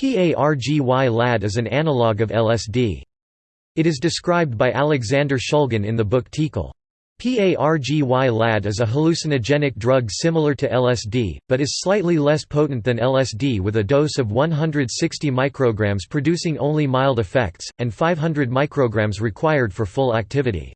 PARGY-LAD is an analog of LSD. It is described by Alexander Shulgin in the book TiHKAL. PARGY-LAD is a hallucinogenic drug similar to LSD, but is slightly less potent than LSD with a dose of 160 micrograms producing only mild effects, and 500 micrograms required for full activity.